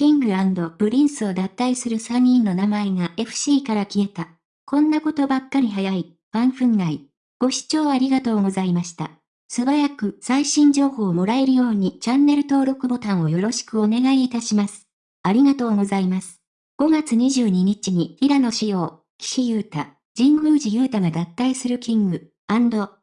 King & Prince を脱退する3人の名前が FC から消えた。こんなことばっかり早い、ファン憤慨。ご視聴ありがとうございました。素早く最新情報をもらえるようにチャンネル登録ボタンをよろしくお願いいたします。ありがとうございます。5月22日に平野紫耀、岸優太、神宮寺勇太が脱退する King &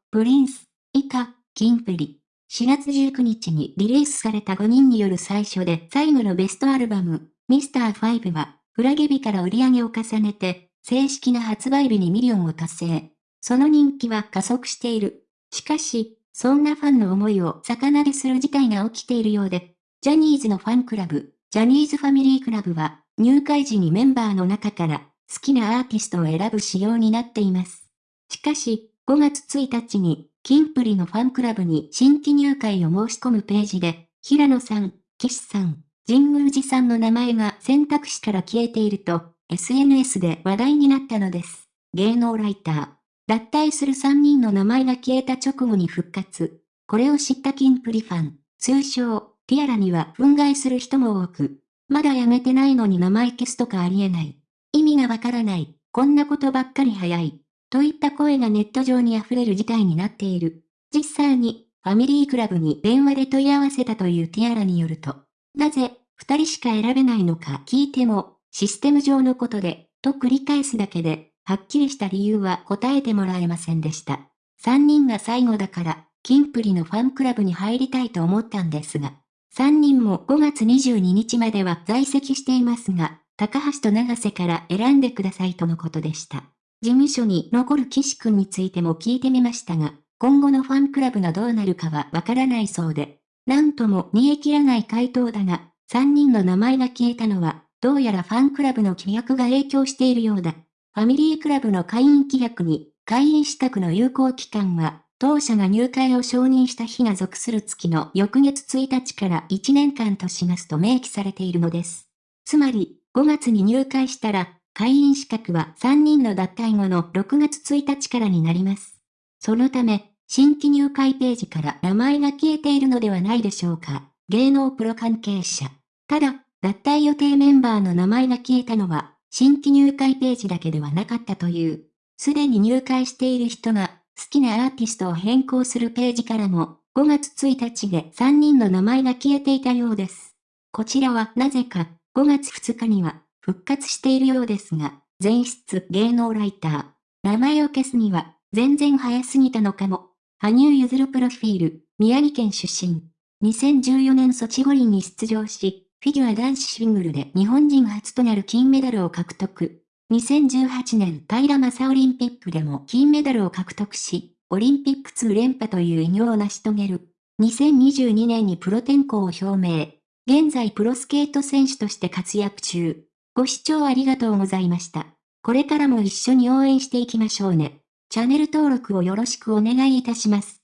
Prince、以下、キンプリ。4月19日にリリースされた5人による最初で最後のベストアルバム、ミスター5は、フラゲ日から売り上げを重ねて、正式な発売日にミリオンを達成。その人気は加速している。しかし、そんなファンの思いを逆なでする事態が起きているようで、ジャニーズのファンクラブ、ジャニーズファミリークラブは、入会時にメンバーの中から好きなアーティストを選ぶ仕様になっています。しかし、5月1日にキンプリのファンクラブに新規入会を申し込むページで、平野さん、岸さん、神宮寺さんの名前が選択肢から消えていると、SNS で話題になったのです。芸能ライター。脱退する3人の名前が消えた直後に復活。これを知ったキンプリファン、通称、ティアラには憤慨する人も多く、まだ辞めてないのに名前消すとかありえない。意味がわからない。こんなことばっかり早い。といった声がネット上に溢れる事態になっている。実際に、ファミリークラブに電話で問い合わせたというティアラによると、なぜ、二人しか選べないのか聞いても、システム上のことで、と繰り返すだけで、はっきりした理由は答えてもらえませんでした。三人が最後だから、キンプリのファンクラブに入りたいと思ったんですが、三人も5月22日までは在籍していますが、高橋と長瀬から選んでくださいとのことでした。事務所に残る岸くんについても聞いてみましたが、今後のファンクラブがどうなるかはわからないそうで、なんとも煮え切らない回答だが、3人の名前が消えたのは、どうやらファンクラブの規約が影響しているようだ。ファミリークラブの会員規約に、会員資格の有効期間は、当社が入会を承認した日が属する月の翌月1日から1年間としますと明記されているのです。つまり、5月に入会したら、会員資格は3人の脱退後の6月1日からになります。そのため、新規入会ページから名前が消えているのではないでしょうか。芸能プロ関係者。ただ、脱退予定メンバーの名前が消えたのは、新規入会ページだけではなかったという。すでに入会している人が好きなアーティストを変更するページからも、5月1日で3人の名前が消えていたようです。こちらはなぜか、5月2日には復活しているようですが、前室芸能ライター。名前を消すには、全然早すぎたのかも。羽生結弦プロフィール、宮城県出身。2014年ソチ五輪に出場し、フィギュア男子シングルで日本人初となる金メダルを獲得。2018年平正オリンピックでも金メダルを獲得し、オリンピック2連覇という偉業を成し遂げる。2022年にプロ転向を表明。現在プロスケート選手として活躍中。ご視聴ありがとうございました。これからも一緒に応援していきましょうね。チャンネル登録をよろしくお願いいたします。